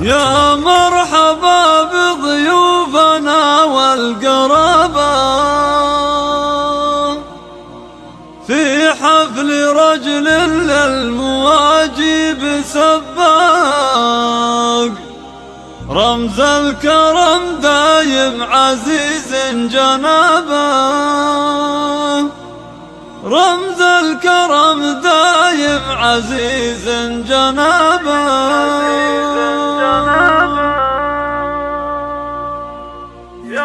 يا مرحبا بضيوفنا والقرابة. في حفل رجل للمواجب سباق. رمز الكرم دايم عزيز جنابه رمز الكرم دايم عزيز جنابه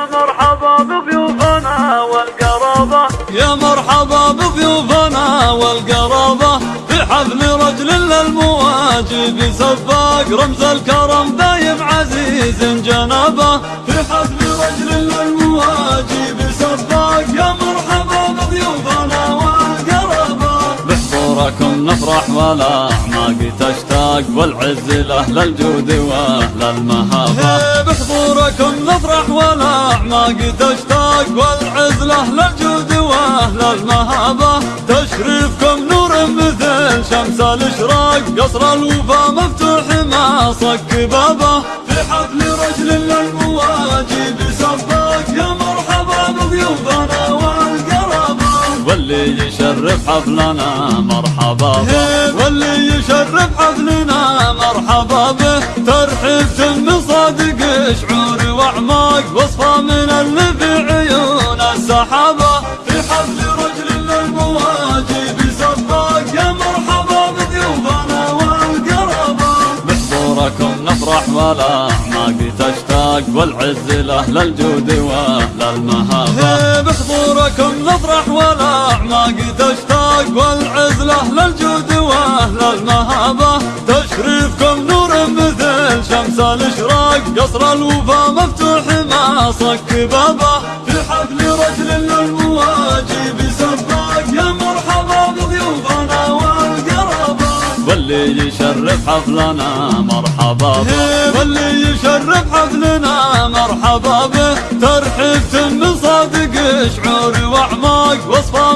يا مرحبا بضيوفنا والقرابة. يا مرحبا بضيوفنا والقرابة. في حفل رجل للمواجب سفاق رمز الكرم دايم عزيز جنابة. في حفل رجل للمواجب سفاق يا مرحبا بضيوفنا والقرابة. بحضوركم نفرح ولا أعماق تشتاق والعز لأهل الجود وأهل المهابة بحضوركم نفرح ولا أعماق تشتاق والعز لأهل الجود وأهل المهابة. تشريفكم نور مثل شمس الإشراق. قصر الوفا مفتوح ما صك بابه في حفل رجل للمواجب سباق يا مرحبا بضيوفنا والقرابة. واللي يشرف حفلنا مرحبا به. واللي يشرف حفلنا مرحبا به. ترحيب تم صادق شعور واعماق وصفة من اللي في عيون السحابة في حفل رجل للمواجب. سباق يا مرحبا بضيوفنا والقرابة. بحضوركم نفرح ولا اعماق تشتاق. والعز لأهل الجود وأهل المهابة. بحضوركم نفرح ولا اعماق تشتاق. والعز لأهل الجود وأهل المهابة. الاشراق قصر الوفا مفتوح ما صك بابه في حفل رجل للمواجب سباق يا مرحبا بضيوفنا والقرابه واللي يشرف حفلنا مرحبا به. واللي يشرف حفلنا مرحبا به. ترحيب تم صادق شعور وأعماق وصفه